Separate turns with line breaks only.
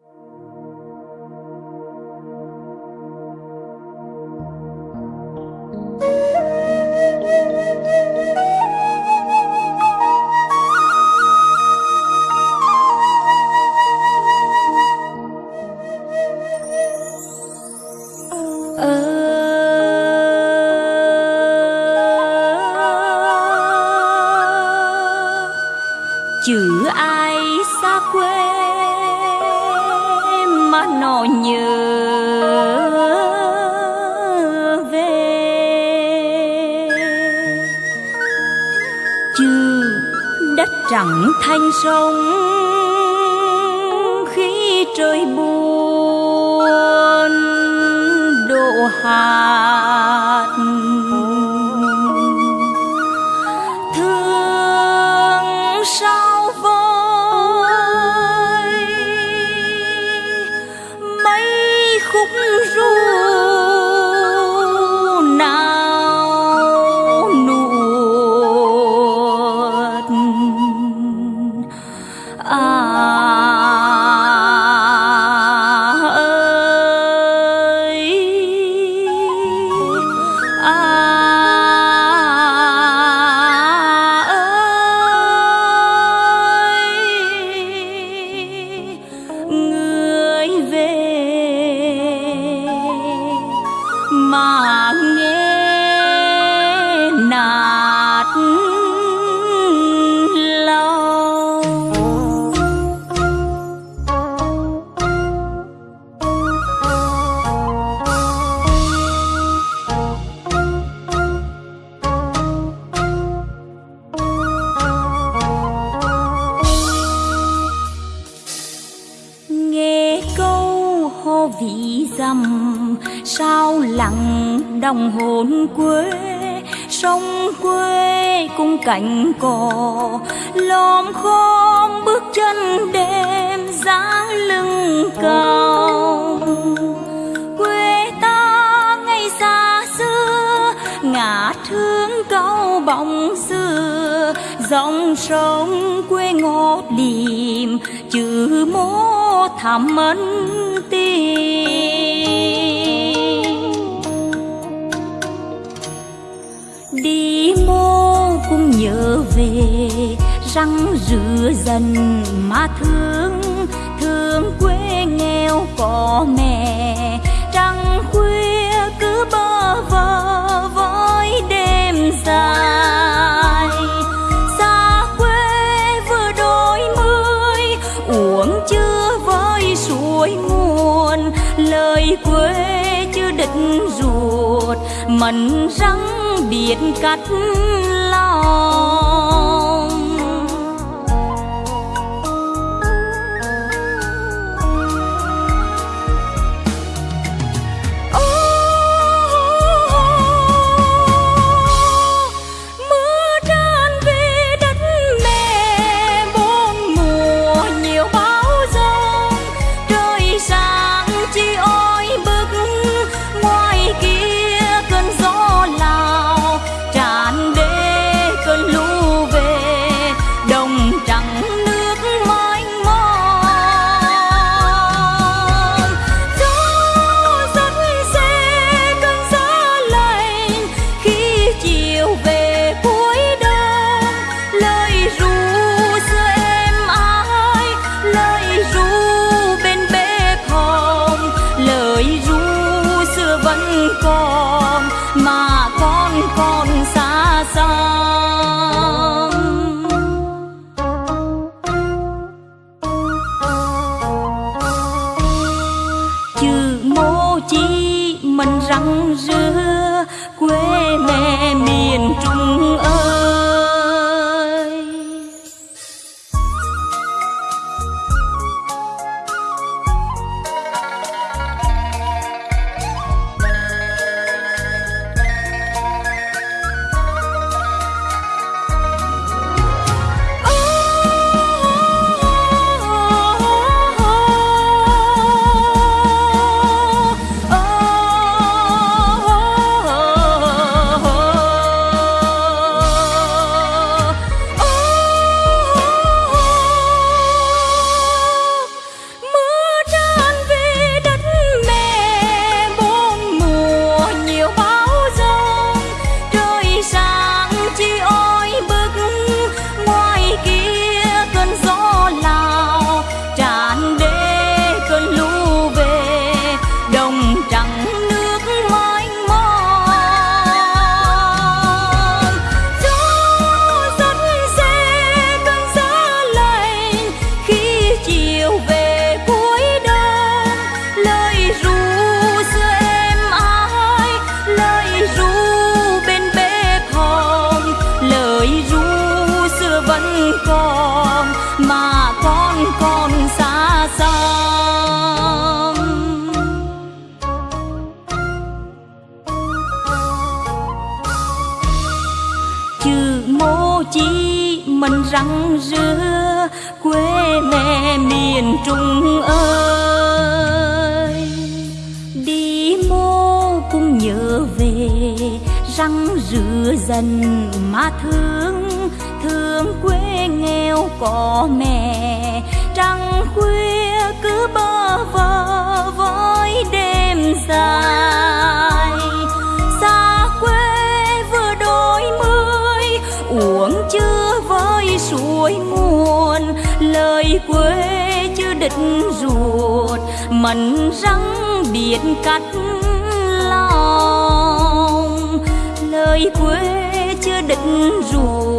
Ờ, chữ ai xa quê? Nó nhớ về. Chư đất trắng thanh sông khi trời buồn đổ hàng đồng hồn quê, sông quê cùng cảnh cỏ lom khom bước chân đêm giá lưng cao. Quê ta ngày xa xưa, ngả thương cao bóng dòng sông quê ngót điềm, chữ mô thảm ân tình đi mô cũng nhớ về răng rửa dần mà thương thương quê nghèo có mẹ, trăng khuya cứ bơ vơ. Ruột mẩn răng biết cắt. Răng rưa quê mẹ miền trung ơi. Đi mô cũng nhớ về răng rưa dần mà thương thương quê nghèo có mẹ. Trăng khuya cứ bơ vơ với đêm dài. Suối nguồn lời quê chưa định ruột. Mần răng biết cắt lòng, lời quê chưa định ruột.